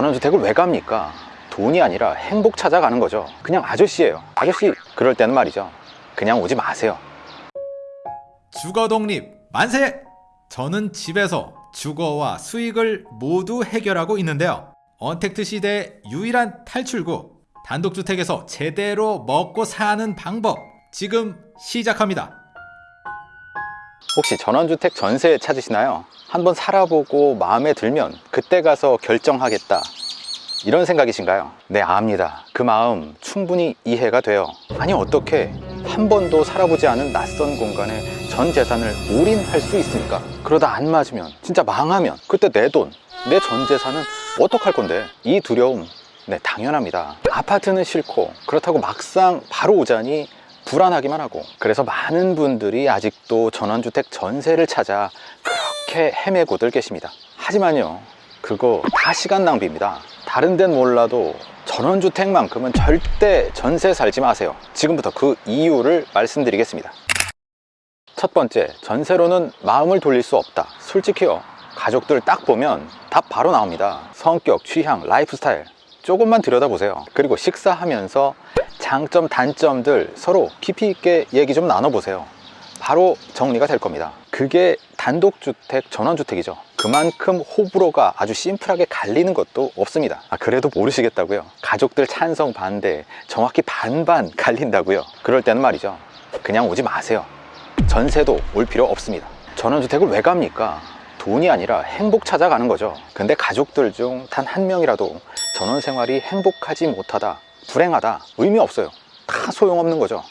전원주택을 왜 갑니까? 돈이 아니라 행복 찾아가는 거죠 그냥 아저씨예요 아저씨 그럴 때는 말이죠 그냥 오지 마세요 주거 독립 만세! 저는 집에서 주거와 수익을 모두 해결하고 있는데요. 언택트 시대의 유일한 탈출구 단독주택에서 제대로 먹고 사는 방법 지금 시작합니다. 혹시 전원주택 전세 찾으시나요? 한번 살아보고 마음에 들면 그때 가서 결정하겠다 이런 생각이신가요? 네 압니다 그 마음 충분히 이해가 돼요 아니 어떻게 한 번도 살아보지 않은 낯선 공간에 전 재산을 올인할 수 있습니까? 그러다 안 맞으면 진짜 망하면 그때 내 돈, 내 전 재산은 어떡할 건데 이 두려움 네 당연합니다 아파트는 싫고 그렇다고 막상 바로 오자니 불안하기만 하고. 그래서 많은 분들이 아직도 전원주택 전세를 찾아 그렇게 헤매고들 계십니다. 하지만요 그거 다 시간 낭비입니다. 다른 데는 몰라도 전원주택만큼은 절대 전세 살지 마세요. 지금부터 그 이유를 말씀드리겠습니다. 첫 번째 전세로는 마음을 돌릴 수 없다. 솔직히요 가족들 딱 보면 답 바로 나옵니다. 성격, 취향, 라이프 스타일 조금만 들여다보세요. 그리고 식사하면서 장점, 단점들 서로 깊이 있게 얘기 좀 나눠보세요. 바로 정리가 될 겁니다. 그게 단독주택, 전원주택이죠. 그만큼 호불호가 아주 심플하게 갈리는 것도 없습니다. 아, 그래도 모르시겠다고요. 가족들 찬성 반대 정확히 반반 갈린다고요. 그럴 때는 말이죠. 그냥 오지 마세요. 전세도 올 필요 없습니다. 전원주택을 왜 갑니까? 돈이 아니라 행복 찾아가는 거죠. 근데 가족들 중 단 한 명이라도 전원 생활이 행복하지 못하다 불행하다 의미 없어요. 다 소용없는 거죠.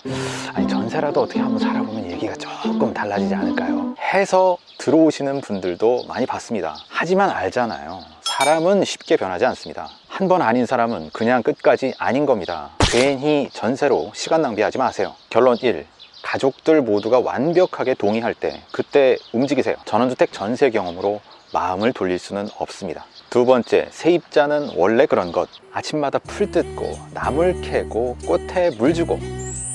아니 전세라도 어떻게 한번 살아보면 얘기가 조금 달라지지 않을까요? 해서 들어오시는 분들도 많이 봤습니다. 하지만 알잖아요. 사람은 쉽게 변하지 않습니다. 한 번 아닌 사람은 그냥 끝까지 아닌 겁니다. 괜히 전세로 시간 낭비하지 마세요. 결론 1 가족들 모두가 완벽하게 동의할 때 그때 움직이세요. 전원주택 전세 경험으로 마음을 돌릴 수는 없습니다. 두 번째, 세입자는 원래 그런 것. 아침마다 풀 뜯고 나물 캐고 꽃에 물 주고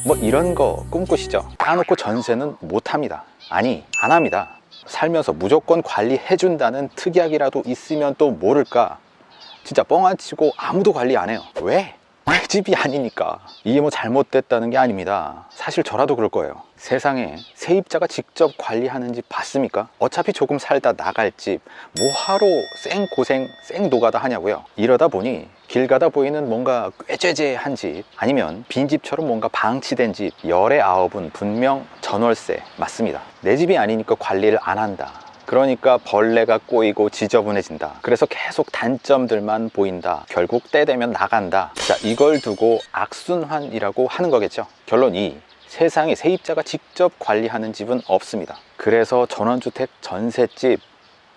뭐 이런 거 꿈꾸시죠? 까놓고 전세는 못합니다. 아니 안 합니다. 살면서 무조건 관리해준다는 특약이라도 있으면 또 모를까? 진짜 뻥안 치고 아무도 관리 안 해요. 왜? 내 집이 아니니까 이게 뭐 잘못됐다는 게 아닙니다. 사실 저라도 그럴 거예요. 세상에 세입자가 직접 관리하는 집 봤습니까? 어차피 조금 살다 나갈 집. 뭐하러 쌩고생 쌩노가다 하냐고요. 이러다 보니 길 가다 보이는 뭔가 꾀죄죄한 집 아니면 빈집처럼 뭔가 방치된 집 열의 아홉은 분명 전월세. 맞습니다. 내 집이 아니니까 관리를 안 한다 그러니까 벌레가 꼬이고 지저분해진다. 그래서 계속 단점들만 보인다. 결국 때 되면 나간다. 자 이걸 두고 악순환이라고 하는 거겠죠. 결론 2 세상에 세입자가 직접 관리하는 집은 없습니다. 그래서 전원주택 전셋집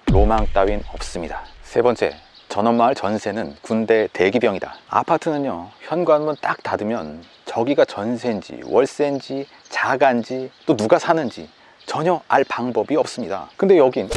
로망 따윈 없습니다. 세 번째 전원마을 전세는 군대 대기병이다. 아파트는요 현관문 딱 닫으면 저기가 전세인지 월세인지 자가인지 또 누가 사는지 전혀 알 방법이 없습니다. 근데 여긴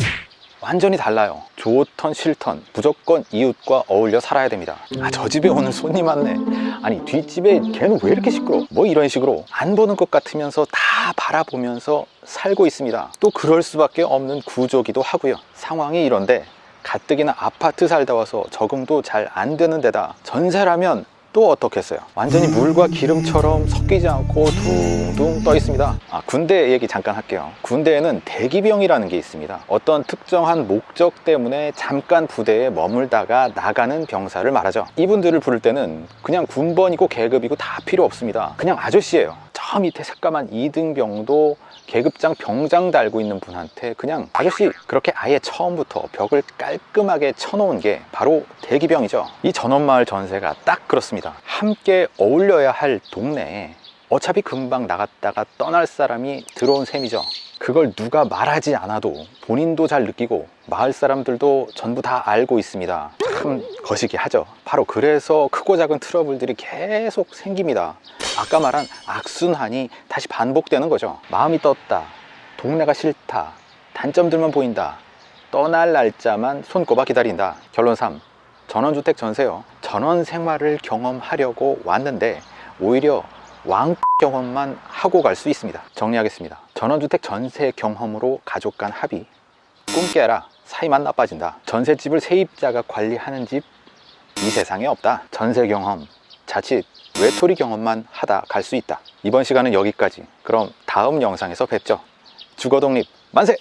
완전히 달라요. 좋던 싫던 무조건 이웃과 어울려 살아야 됩니다. 아 저 집에 오늘 손님 왔네. 아니 뒷집에 걔는 왜 이렇게 시끄러? 뭐 이런 식으로 안 보는 것 같으면서 다 바라보면서 살고 있습니다. 또 그럴 수밖에 없는 구조기도 하고요. 상황이 이런데 가뜩이나 아파트 살다 와서 적응도 잘 안 되는 데다 전세라면 또 어떻겠어요? 완전히 물과 기름처럼 섞이지 않고 둥둥 떠 있습니다. 아, 군대 얘기 잠깐 할게요. 군대에는 대기병이라는 게 있습니다. 어떤 특정한 목적 때문에 잠깐 부대에 머물다가 나가는 병사를 말하죠. 이분들을 부를 때는 그냥 군번이고 계급이고 다 필요 없습니다. 그냥 아저씨예요. 저 밑에 새까만 2등병도 계급장 병장 달고 있는 분한테 그냥 아저씨 그렇게 아예 처음부터 벽을 깔끔하게 쳐놓은 게 바로 대기병이죠. 이 전원마을 전세가 딱 그렇습니다. 함께 어울려야 할 동네에 어차피 금방 나갔다가 떠날 사람이 들어온 셈이죠. 그걸 누가 말하지 않아도 본인도 잘 느끼고 마을 사람들도 전부 다 알고 있습니다 참 거시기 하죠. 바로 그래서 크고 작은 트러블들이 계속 생깁니다. 아까 말한 악순환이 다시 반복되는 거죠. 마음이 떴다 동네가 싫다 단점들만 보인다 떠날 날짜만 손꼽아 기다린다. 결론 3 전원주택 전세요. 전원 생활을 경험하려고 왔는데 오히려 왕 경험만 하고 갈 수 있습니다. 정리하겠습니다. 전원주택 전세 경험으로 가족 간 합의. 꿈 깨라 사이만 나빠진다 전셋집을 세입자가 관리하는 집 이 세상에 없다. 전세 경험, 자칫 외톨이 경험만 하다 갈 수 있다. 이번 시간은 여기까지. 그럼 다음 영상에서 뵙죠. 주거 독립 만세!